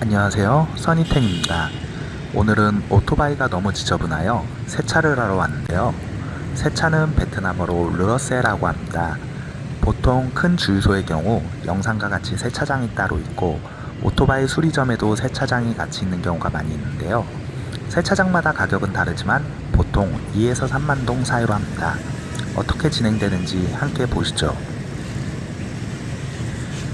안녕하세요. 써니텐입니다. 오늘은 오토바이가 너무 지저분하여 세차를 하러 왔는데요. 세차는 베트남어로 르어세라고 합니다. 보통 큰 주유소의 경우 영상과 같이 세차장이 따로 있고 오토바이 수리점에도 세차장이 같이 있는 경우가 많이 있는데요. 세차장마다 가격은 다르지만 보통 2에서 3만동 사이로 합니다. 어떻게 진행되는지 함께 보시죠.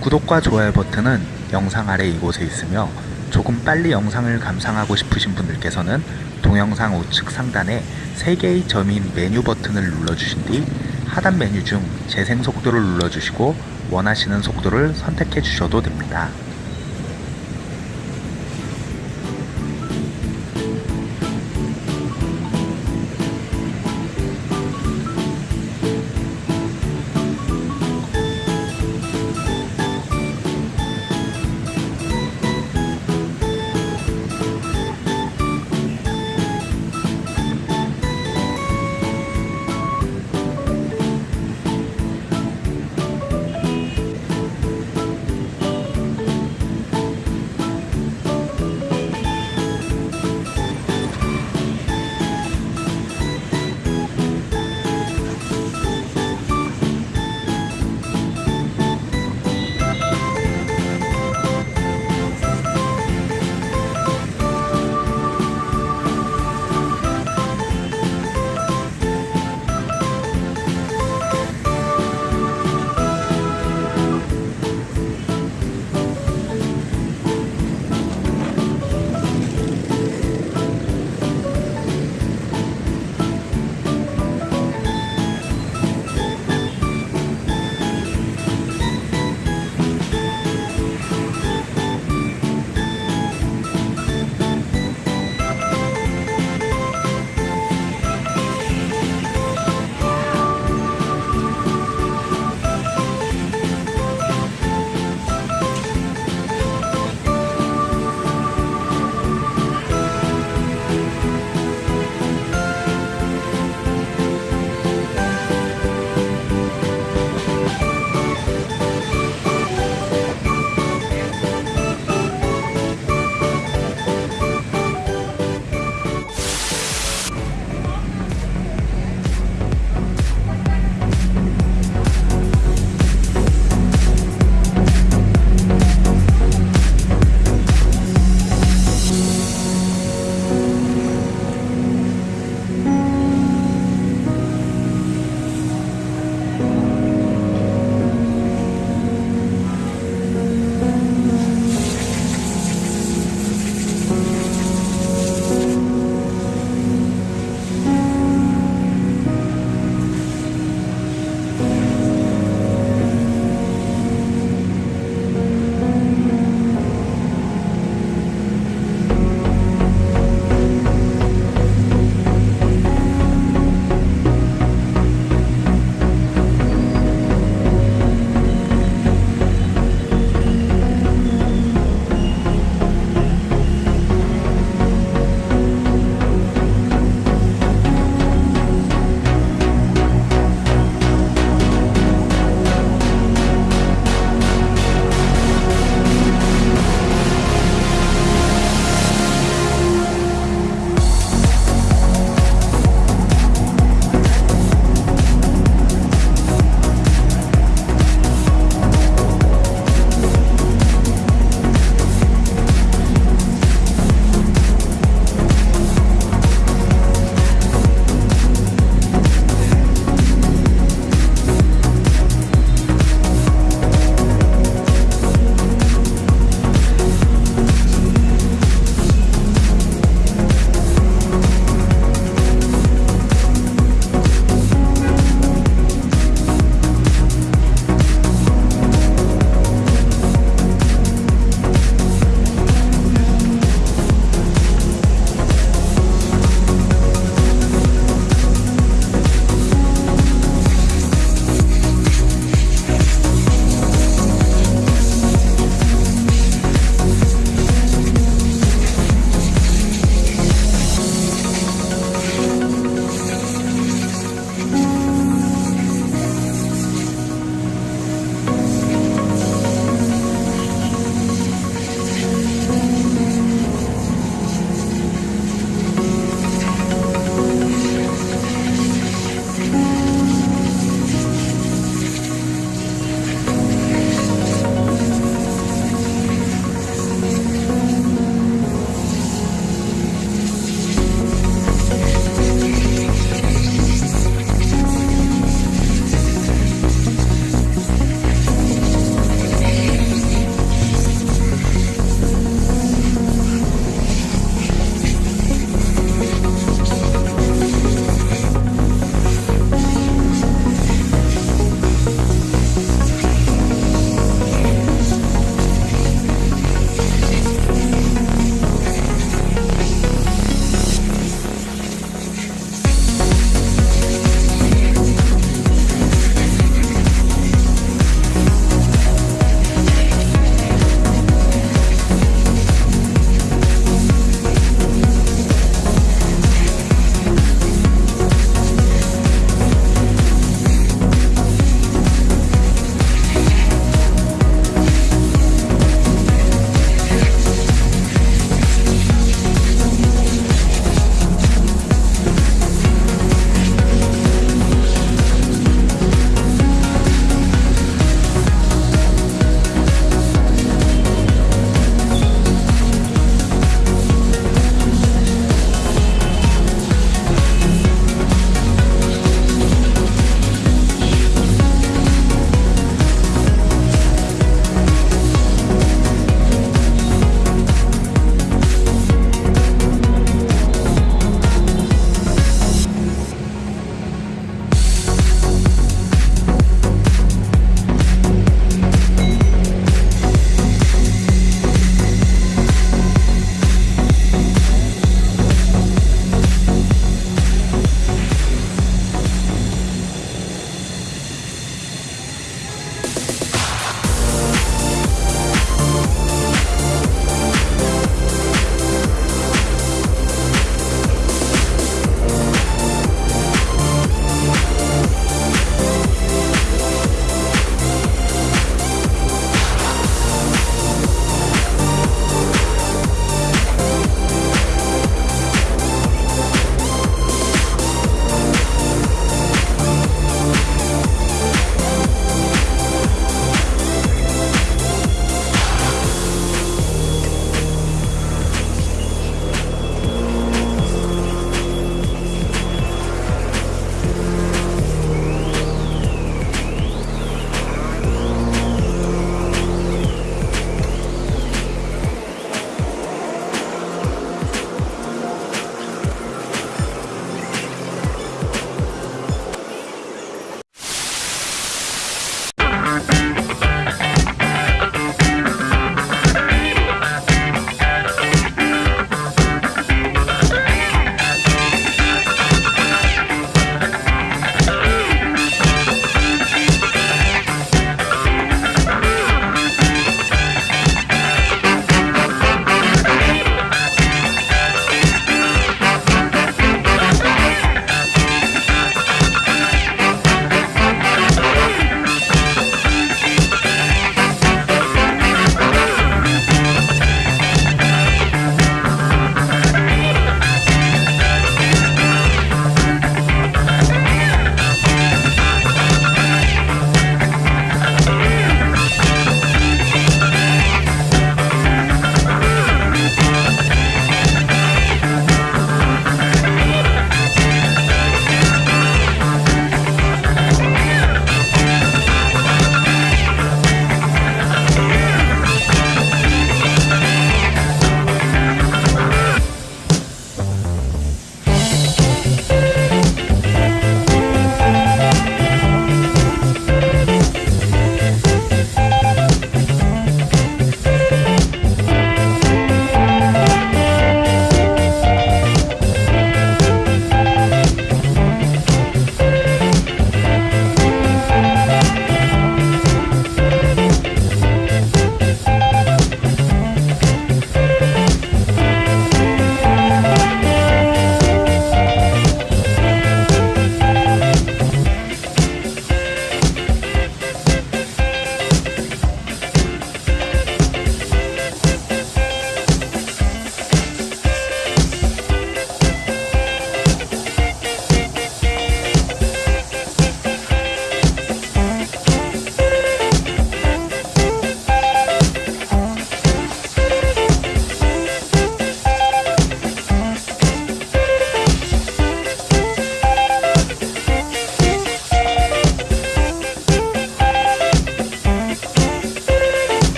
구독과 좋아요 버튼은 영상 아래 이곳에 있으며 조금 빨리 영상을 감상하고 싶으신 분들께서는 동영상 우측 상단에 3개의 점인 메뉴 버튼을 눌러주신 뒤 하단 메뉴 중 재생 속도를 눌러주시고 원하시는 속도를 선택해 주셔도 됩니다.